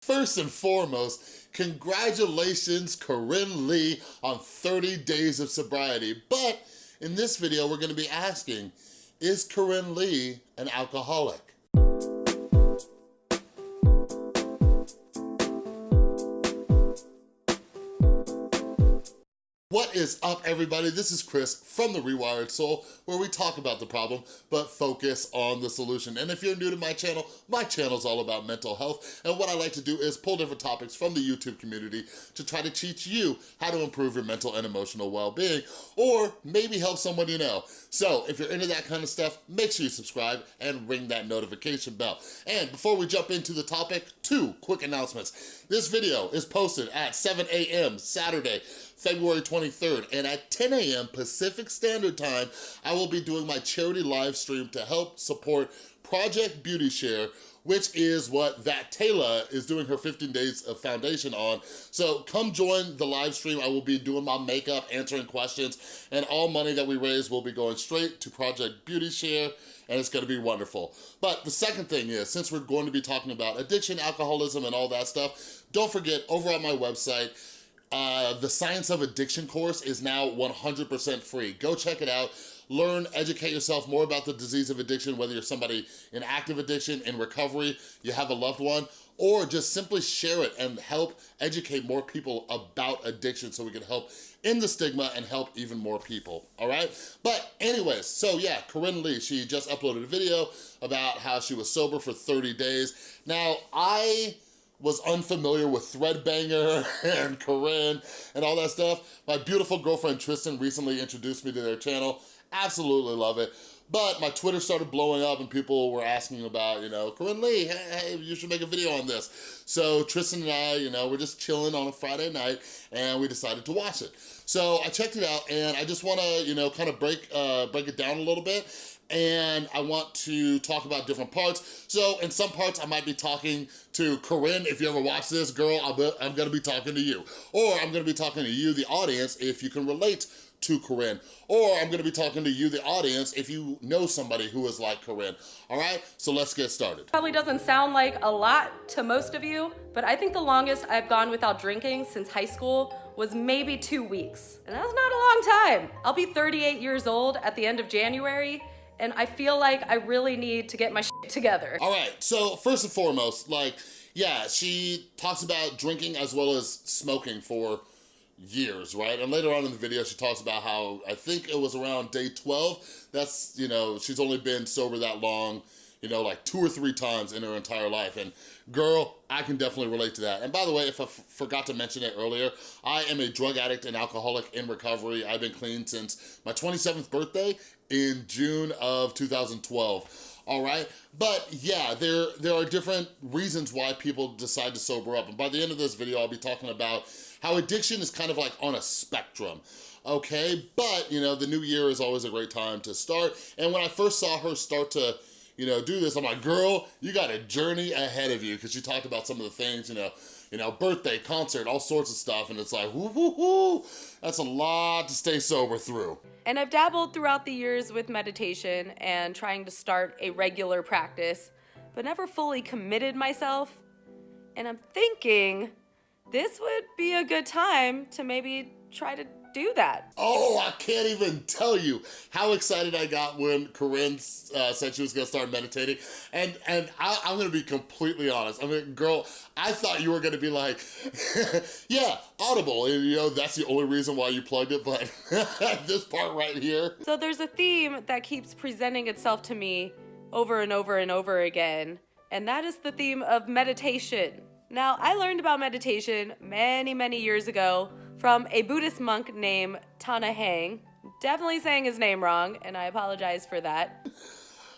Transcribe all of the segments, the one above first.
First and foremost, congratulations Corinne Leigh on 30 days of sobriety. But in this video, we're gonna be asking, is Corinne Leigh an alcoholic? What is up, everybody? This is Chris from The Rewired Soul, where we talk about the problem, but focus on the solution. And if you're new to my channel, my channel is all about mental health, and what I like to do is pull different topics from the YouTube community to try to teach you how to improve your mental and emotional well-being, or maybe help someone you know. So if you're into that kind of stuff, make sure you subscribe and ring that notification bell. And before we jump into the topic, two quick announcements. This video is posted at 7 a.m. Saturday, February 23rd, and at 10 a.m. Pacific Standard Time, I will be doing my charity live stream to help support Project Beauty Share, which is what that Taylor is doing her 15 days of foundation on. So come join the live stream. I will be doing my makeup, answering questions, and all money that we raise will be going straight to Project Beauty Share, and it's gonna be wonderful. But the second thing is, since we're going to be talking about addiction, alcoholism, and all that stuff, don't forget, over on my website, uh, the Science of Addiction course is now 100% free. Go check it out. Learn, educate yourself more about the disease of addiction, whether you're somebody in active addiction, in recovery, you have a loved one, or just simply share it and help educate more people about addiction so we can help in the stigma and help even more people, all right? But anyways, so yeah, Corinne Leigh, she just uploaded a video about how she was sober for 30 days. Now, I was unfamiliar with Threadbanger and Corinne and all that stuff. My beautiful girlfriend Tristan recently introduced me to their channel. Absolutely love it. But my Twitter started blowing up and people were asking about, you know, Corinne Leigh, hey, hey, you should make a video on this. So Tristan and I, you know, we're just chilling on a Friday night and we decided to watch it. So I checked it out and I just wanna, you know, kind of break, uh, break it down a little bit and I want to talk about different parts. So in some parts, I might be talking to Corinne. If you ever watch this, girl, i I'm gonna be talking to you. Or I'm gonna be talking to you, the audience, if you can relate to Corinne. Or I'm gonna be talking to you, the audience, if you know somebody who is like Corinne. All right, so let's get started. Probably doesn't sound like a lot to most of you, but I think the longest I've gone without drinking since high school was maybe two weeks. And that's not a long time. I'll be 38 years old at the end of January, and I feel like I really need to get my shit together. All right, so first and foremost, like, yeah, she talks about drinking as well as smoking for years, right? And later on in the video, she talks about how, I think it was around day 12, that's, you know, she's only been sober that long, you know, like two or three times in her entire life. And girl, I can definitely relate to that. And by the way, if I forgot to mention it earlier, I am a drug addict and alcoholic in recovery. I've been clean since my 27th birthday in June of 2012 all right? But yeah, there, there are different reasons why people decide to sober up. And by the end of this video, I'll be talking about how addiction is kind of like on a spectrum okay? But, you know, the new year is always a great time to start. And when I first saw her start to you know, do this. I'm like, girl, you got a journey ahead of you because she talked about some of the things, you know, you know, birthday, concert, all sorts of stuff. And it's like, whoo, whoo, whoo. That's a lot to stay sober through. And I've dabbled throughout the years with meditation and trying to start a regular practice, but never fully committed myself. And I'm thinking this would be a good time to maybe try to do that. Oh, I can't even tell you how excited I got when Corinne uh, said she was gonna start meditating. And and I, am gonna be completely honest. I mean, girl, I thought you were gonna be like, yeah, Audible. And, you know, that's the only reason why you plugged it, but this part right here. So there's a theme that keeps presenting itself to me over and over and over again. And that is the theme of meditation. Now, I learned about meditation many, many years ago from a Buddhist monk named Tana Hang. Definitely saying his name wrong, and I apologize for that.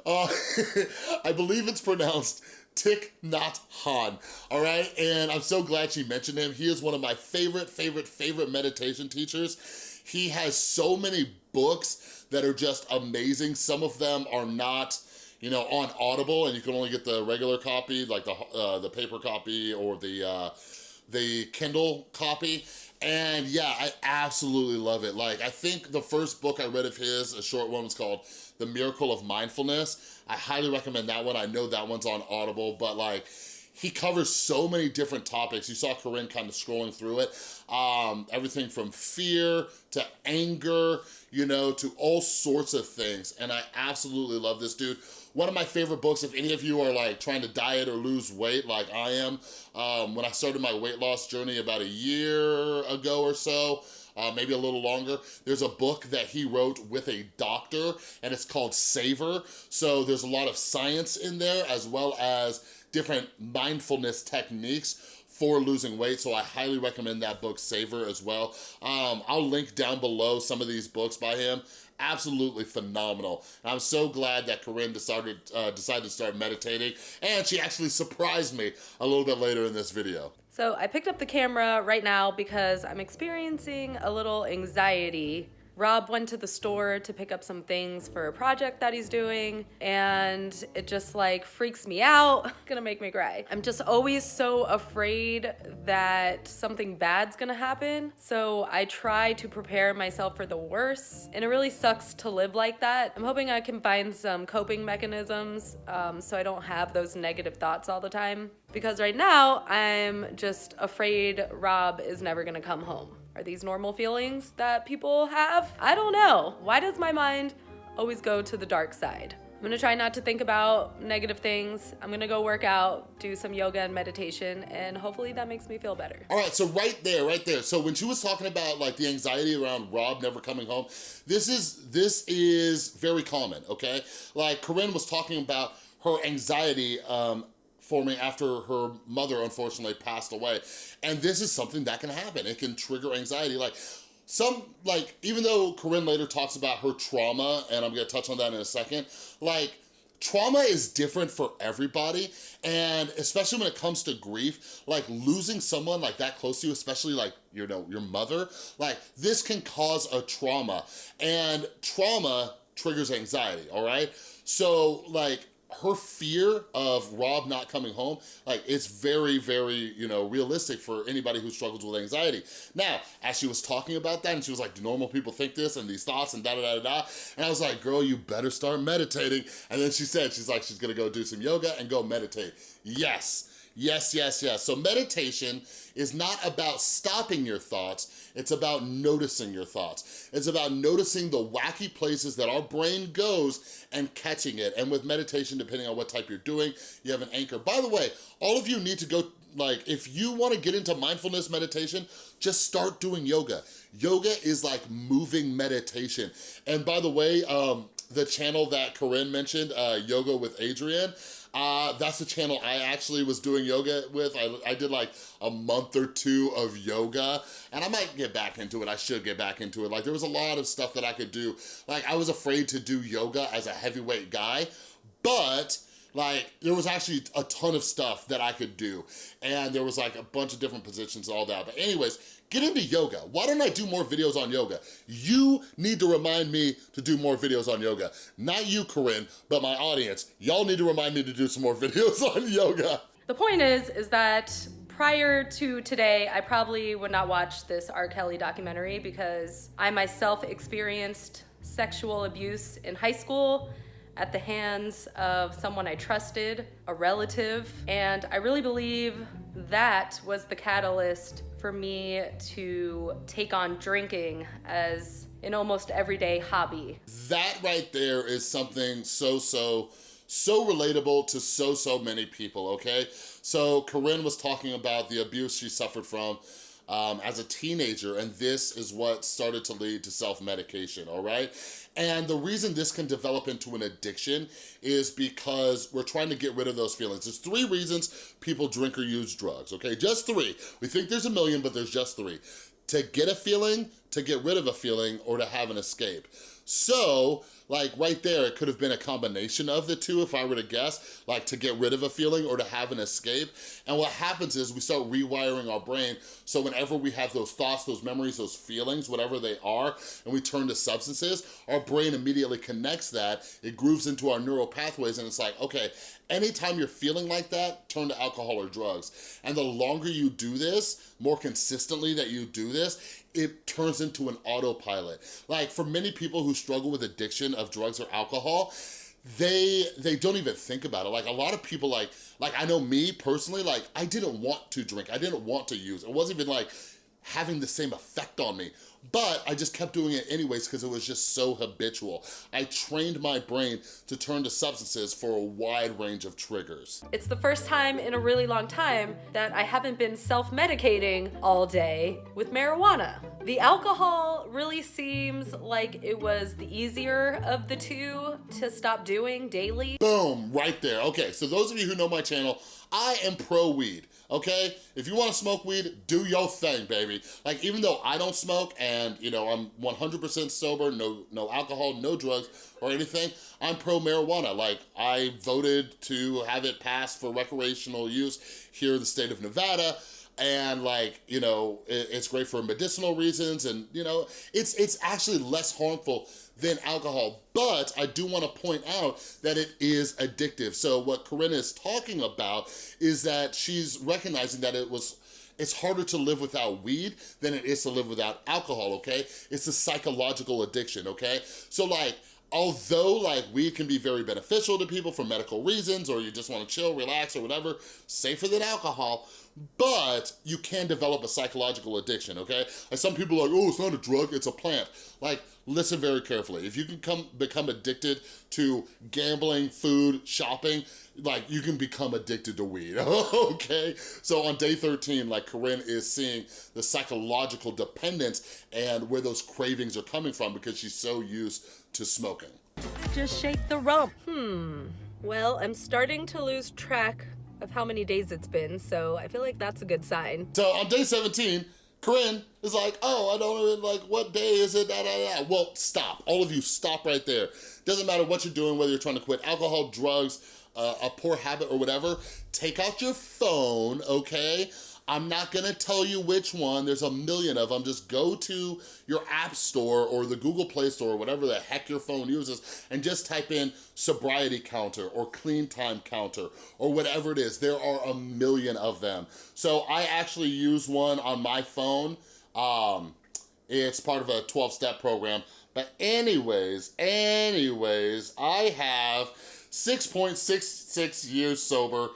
Uh, I believe it's pronounced Thich Nhat Hanh, all right? And I'm so glad she mentioned him. He is one of my favorite, favorite, favorite meditation teachers. He has so many books that are just amazing. Some of them are not, you know, on Audible, and you can only get the regular copy, like the, uh, the paper copy or the, uh, the Kindle copy. And yeah, I absolutely love it. Like, I think the first book I read of his, a short one, was called The Miracle of Mindfulness. I highly recommend that one. I know that one's on Audible, but like, he covers so many different topics. You saw Corinne kind of scrolling through it. Um, everything from fear to anger, you know, to all sorts of things. And I absolutely love this dude. One of my favorite books, if any of you are like trying to diet or lose weight like I am, um, when I started my weight loss journey about a year ago or so, uh, maybe a little longer. There's a book that he wrote with a doctor and it's called Savor. So there's a lot of science in there as well as different mindfulness techniques for losing weight, so I highly recommend that book, Savor, as well. Um, I'll link down below some of these books by him. Absolutely phenomenal. And I'm so glad that Corinne decided, uh, decided to start meditating, and she actually surprised me a little bit later in this video. So I picked up the camera right now because I'm experiencing a little anxiety Rob went to the store to pick up some things for a project that he's doing and it just like freaks me out. It's gonna make me cry. I'm just always so afraid that something bad's gonna happen. So I try to prepare myself for the worst and it really sucks to live like that. I'm hoping I can find some coping mechanisms um, so I don't have those negative thoughts all the time. Because right now I'm just afraid Rob is never gonna come home. Are these normal feelings that people have? I don't know. Why does my mind always go to the dark side? I'm gonna try not to think about negative things. I'm gonna go work out, do some yoga and meditation, and hopefully that makes me feel better. All right, so right there, right there. So when she was talking about like the anxiety around Rob never coming home, this is this is very common, okay? Like Corinne was talking about her anxiety um, forming after her mother unfortunately passed away. And this is something that can happen. It can trigger anxiety. Like some, like, even though Corinne later talks about her trauma, and I'm gonna touch on that in a second, like, trauma is different for everybody and especially when it comes to grief like losing someone like that close to you especially like you know your mother like this can cause a trauma and trauma triggers anxiety all right so like her fear of Rob not coming home, like it's very, very, you know, realistic for anybody who struggles with anxiety. Now, as she was talking about that and she was like, do normal people think this and these thoughts and da da da da, and I was like, girl, you better start meditating. And then she said, she's like, she's gonna go do some yoga and go meditate. Yes, Yes, yes, yes. So meditation is not about stopping your thoughts, it's about noticing your thoughts. It's about noticing the wacky places that our brain goes and catching it. And with meditation, depending on what type you're doing, you have an anchor. By the way, all of you need to go, like, if you wanna get into mindfulness meditation, just start doing yoga. Yoga is like moving meditation. And by the way, um, the channel that Corinne mentioned, uh, Yoga with Adriene, uh, that's the channel I actually was doing yoga with. I, I did like a month or two of yoga and I might get back into it. I should get back into it. Like there was a lot of stuff that I could do. Like I was afraid to do yoga as a heavyweight guy, but like there was actually a ton of stuff that I could do and there was like a bunch of different positions and all that but anyways get into yoga. Why don't I do more videos on yoga? You need to remind me to do more videos on yoga. Not you Corinne but my audience. Y'all need to remind me to do some more videos on yoga. The point is is that prior to today, I probably would not watch this R. Kelly documentary because I myself experienced sexual abuse in high school at the hands of someone I trusted, a relative, and I really believe that was the catalyst for me to take on drinking as an almost everyday hobby. That right there is something so, so, so relatable to so, so many people, okay? So Corinne was talking about the abuse she suffered from um, as a teenager, and this is what started to lead to self-medication, all right? And the reason this can develop into an addiction is because we're trying to get rid of those feelings. There's three reasons people drink or use drugs, okay? Just three. We think there's a million, but there's just three. To get a feeling, to get rid of a feeling, or to have an escape. So, like right there, it could have been a combination of the two if I were to guess, like to get rid of a feeling or to have an escape. And what happens is we start rewiring our brain so whenever we have those thoughts, those memories, those feelings, whatever they are, and we turn to substances, our brain immediately connects that, it grooves into our neural pathways and it's like, okay, anytime you're feeling like that, turn to alcohol or drugs. And the longer you do this, more consistently that you do this, it turns into an autopilot. Like for many people who struggle with addiction of drugs or alcohol, they they don't even think about it. Like a lot of people like, like I know me personally, like I didn't want to drink. I didn't want to use. It wasn't even like having the same effect on me. But I just kept doing it anyways because it was just so habitual. I trained my brain to turn to substances for a wide range of triggers. It's the first time in a really long time that I haven't been self-medicating all day with marijuana. The alcohol really seems like it was the easier of the two to stop doing daily. Boom, right there. Okay, so those of you who know my channel, I am pro weed, okay? If you wanna smoke weed, do your thing, baby. Like, even though I don't smoke and, you know, I'm 100% sober, no, no alcohol, no drugs or anything, I'm pro marijuana. Like, I voted to have it passed for recreational use here in the state of Nevada and like you know it's great for medicinal reasons and you know it's it's actually less harmful than alcohol. But I do wanna point out that it is addictive. So what Corinne is talking about is that she's recognizing that it was it's harder to live without weed than it is to live without alcohol, okay? It's a psychological addiction, okay? So like, although like weed can be very beneficial to people for medical reasons or you just wanna chill, relax or whatever, safer than alcohol, but you can develop a psychological addiction, okay? Like some people are like, oh, it's not a drug, it's a plant. Like, listen very carefully. If you can come become addicted to gambling, food, shopping, like you can become addicted to weed, okay? So on day 13, like Corinne is seeing the psychological dependence and where those cravings are coming from because she's so used to smoking. Just shake the rump. Hmm. Well, I'm starting to lose track of how many days it's been, so I feel like that's a good sign. So on day 17, Corinne is like, oh, I don't even like, what day is it, da, da, da. Well, stop. All of you, stop right there. Doesn't matter what you're doing, whether you're trying to quit alcohol, drugs, uh, a poor habit or whatever, take out your phone, okay? I'm not gonna tell you which one, there's a million of them. Just go to your app store or the Google Play Store, or whatever the heck your phone uses, and just type in sobriety counter or clean time counter or whatever it is. There are a million of them. So I actually use one on my phone. Um, it's part of a 12-step program. But anyways, anyways, I have 6.66 years sober,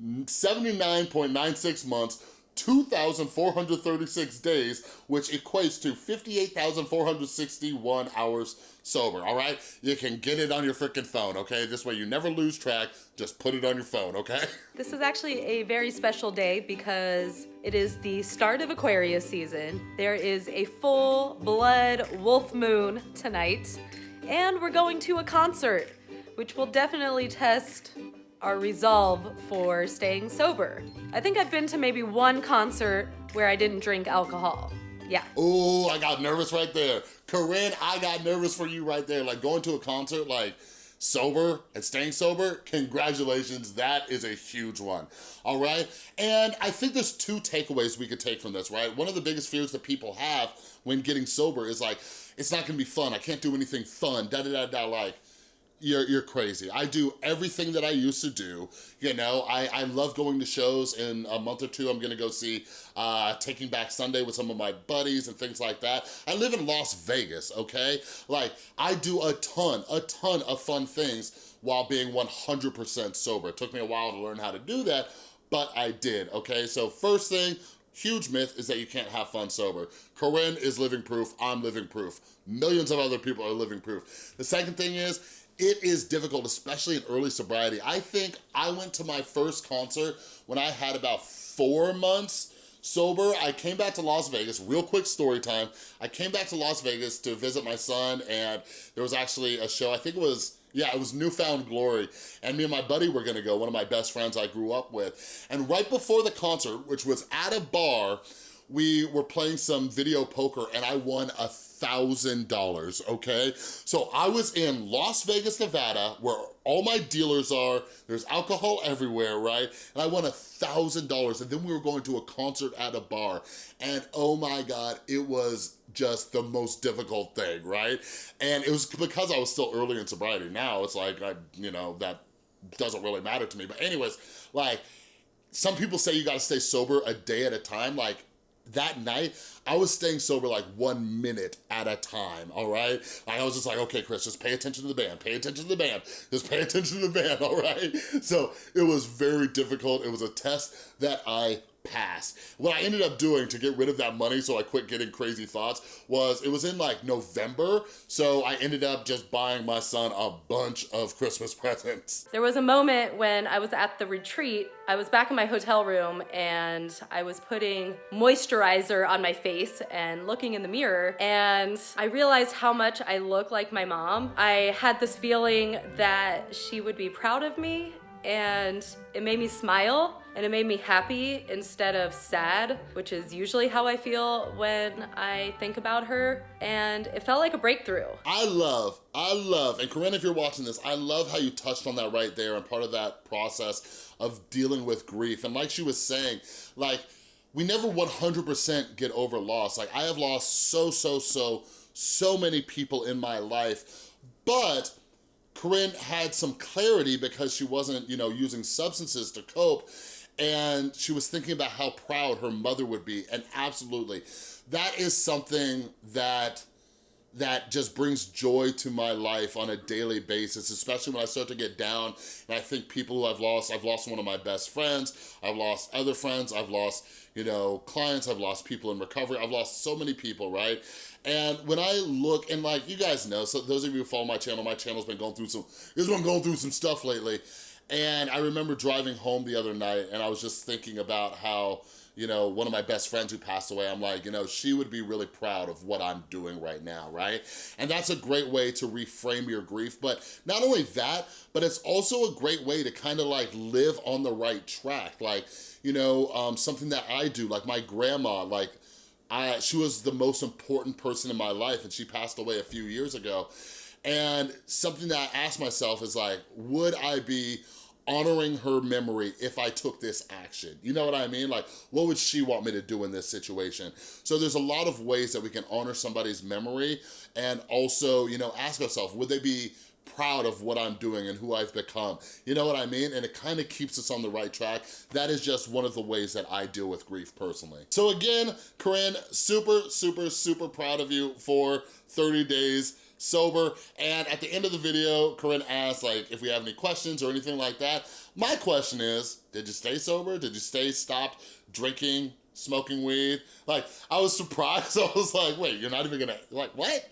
79.96 months, 2,436 days, which equates to 58,461 hours sober, all right? You can get it on your freaking phone, okay? This way you never lose track, just put it on your phone, okay? This is actually a very special day because it is the start of Aquarius season. There is a full blood wolf moon tonight, and we're going to a concert, which will definitely test our resolve for staying sober. I think I've been to maybe one concert where I didn't drink alcohol. Yeah. Oh, I got nervous right there. Corinne, I got nervous for you right there. Like going to a concert, like sober and staying sober, congratulations, that is a huge one, all right? And I think there's two takeaways we could take from this, right? One of the biggest fears that people have when getting sober is like, it's not gonna be fun, I can't do anything fun, da da da da, like, you're, you're crazy. I do everything that I used to do. You know, I, I love going to shows. In a month or two, I'm gonna go see uh, Taking Back Sunday with some of my buddies and things like that. I live in Las Vegas, okay? Like, I do a ton, a ton of fun things while being 100% sober. It took me a while to learn how to do that, but I did, okay? So first thing, huge myth is that you can't have fun sober. Corinne is living proof, I'm living proof. Millions of other people are living proof. The second thing is, it is difficult, especially in early sobriety. I think I went to my first concert when I had about four months sober. I came back to Las Vegas, real quick story time. I came back to Las Vegas to visit my son and there was actually a show, I think it was yeah, it was New Found Glory. And me and my buddy were gonna go, one of my best friends I grew up with. And right before the concert, which was at a bar, we were playing some video poker and I won a $1,000, okay? So I was in Las Vegas, Nevada, where all my dealers are, there's alcohol everywhere, right? And I won a $1,000, and then we were going to a concert at a bar, and oh my God, it was just the most difficult thing, right? And it was because I was still early in sobriety. Now it's like, I, you know, that doesn't really matter to me. But anyways, like, some people say you gotta stay sober a day at a time. Like, that night, I was staying sober like one minute at a time, all right? Like I was just like, okay, Chris, just pay attention to the band, pay attention to the band, just pay attention to the band, all right? So it was very difficult. It was a test that I passed. What I ended up doing to get rid of that money so I quit getting crazy thoughts was, it was in like November, so I ended up just buying my son a bunch of Christmas presents. There was a moment when I was at the retreat, I was back in my hotel room and I was putting moisturizer on my face and looking in the mirror and I realized how much I look like my mom. I had this feeling that she would be proud of me and it made me smile and it made me happy instead of sad, which is usually how I feel when I think about her. And it felt like a breakthrough. I love, I love, and Corinne, if you're watching this, I love how you touched on that right there and part of that process of dealing with grief. And like she was saying, like, we never 100% get over loss. Like, I have lost so, so, so, so many people in my life, but Corinne had some clarity because she wasn't, you know, using substances to cope and she was thinking about how proud her mother would be and absolutely. That is something that that just brings joy to my life on a daily basis, especially when I start to get down and I think people who I've lost, I've lost one of my best friends, I've lost other friends, I've lost, you know, clients, I've lost people in recovery, I've lost so many people, right? And when I look, and like, you guys know, so those of you who follow my channel, my channel's been going through some, it's been going through some stuff lately. And I remember driving home the other night and I was just thinking about how, you know, one of my best friends who passed away, I'm like, you know, she would be really proud of what I'm doing right now, right? And that's a great way to reframe your grief. But not only that, but it's also a great way to kind of like live on the right track. Like, you know, um, something that I do, like my grandma, like, I, she was the most important person in my life and she passed away a few years ago. And something that I asked myself is like, would I be honoring her memory if I took this action. You know what I mean? Like, what would she want me to do in this situation? So there's a lot of ways that we can honor somebody's memory and also, you know, ask ourselves, would they be proud of what I'm doing and who I've become. You know what I mean? And it kind of keeps us on the right track. That is just one of the ways that I deal with grief personally. So again, Corinne, super, super, super proud of you for 30 days sober. And at the end of the video, Corinne asked like if we have any questions or anything like that. My question is, did you stay sober? Did you stay stopped drinking, smoking weed? Like, I was surprised. I was like, wait, you're not even gonna, like, what?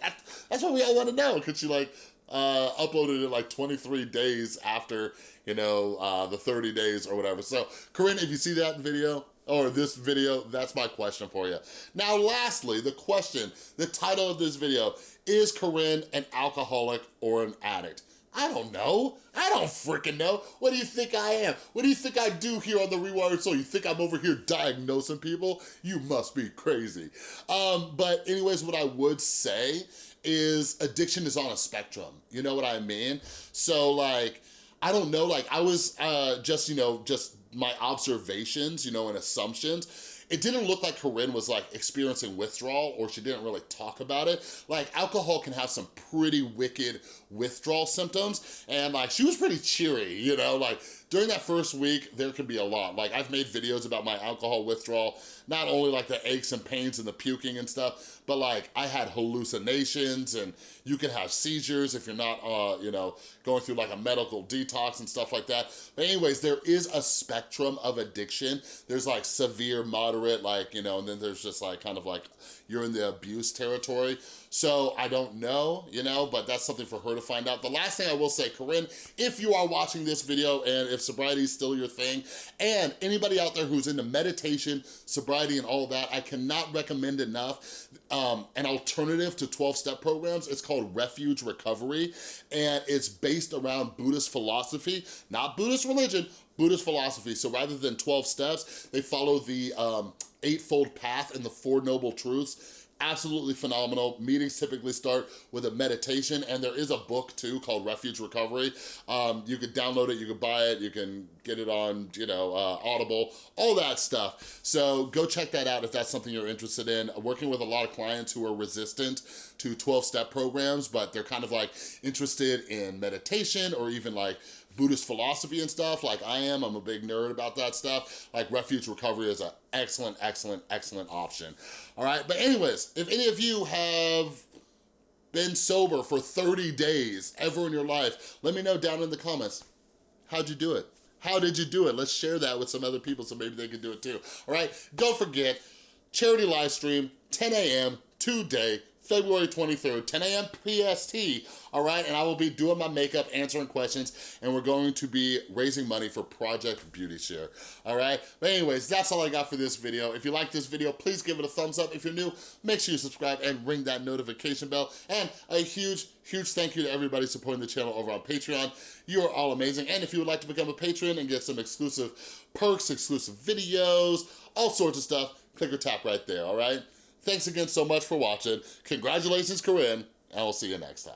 That's what we all wanna know. Could she like, uh, uploaded it like 23 days after, you know, uh, the 30 days or whatever. So, Corinne, if you see that video, or this video, that's my question for you. Now, lastly, the question, the title of this video, is Corinne an alcoholic or an addict? I don't know. I don't freaking know. What do you think I am? What do you think I do here on The Rewired Soul? You think I'm over here diagnosing people? You must be crazy. Um, but anyways, what I would say is addiction is on a spectrum. You know what I mean? So like, I don't know, like I was uh, just, you know, just my observations, you know, and assumptions it didn't look like Corinne was like experiencing withdrawal or she didn't really talk about it. Like alcohol can have some pretty wicked withdrawal symptoms and like she was pretty cheery, you know, like during that first week, there can be a lot. Like I've made videos about my alcohol withdrawal, not only like the aches and pains and the puking and stuff, but like I had hallucinations and you can have seizures if you're not, uh, you know, going through like a medical detox and stuff like that. But anyways, there is a spectrum of addiction. There's like severe, moderate, like, you know, and then there's just like kind of like you're in the abuse territory. So I don't know, you know, but that's something for her to find out. The last thing I will say, Corinne, if you are watching this video and if sobriety is still your thing, and anybody out there who's into meditation, sobriety and all that, I cannot recommend enough um, an alternative to 12-step programs. It's called Refuge Recovery, and it's based around Buddhist philosophy, not Buddhist religion, Buddhist philosophy. So rather than 12 steps, they follow the um, Eightfold Path and the Four Noble Truths absolutely phenomenal. Meetings typically start with a meditation and there is a book too called Refuge Recovery. Um, you could download it, you could buy it, you can get it on, you know, uh, Audible, all that stuff. So go check that out if that's something you're interested in. Working with a lot of clients who are resistant to 12-step programs, but they're kind of like interested in meditation or even like Buddhist philosophy and stuff like I am, I'm a big nerd about that stuff, like Refuge Recovery is an excellent, excellent, excellent option. All right, but anyways, if any of you have been sober for 30 days ever in your life, let me know down in the comments. How'd you do it? How did you do it? Let's share that with some other people so maybe they can do it too. All right, don't forget, charity live stream, 10 a.m. today, February 23rd, 10 a.m. PST, all right? And I will be doing my makeup, answering questions, and we're going to be raising money for Project Beauty Share, all right? But anyways, that's all I got for this video. If you like this video, please give it a thumbs up. If you're new, make sure you subscribe and ring that notification bell. And a huge, huge thank you to everybody supporting the channel over on Patreon. You are all amazing. And if you would like to become a patron and get some exclusive perks, exclusive videos, all sorts of stuff, click or tap right there, all right? Thanks again so much for watching. Congratulations, Corinne, and I'll see you next time.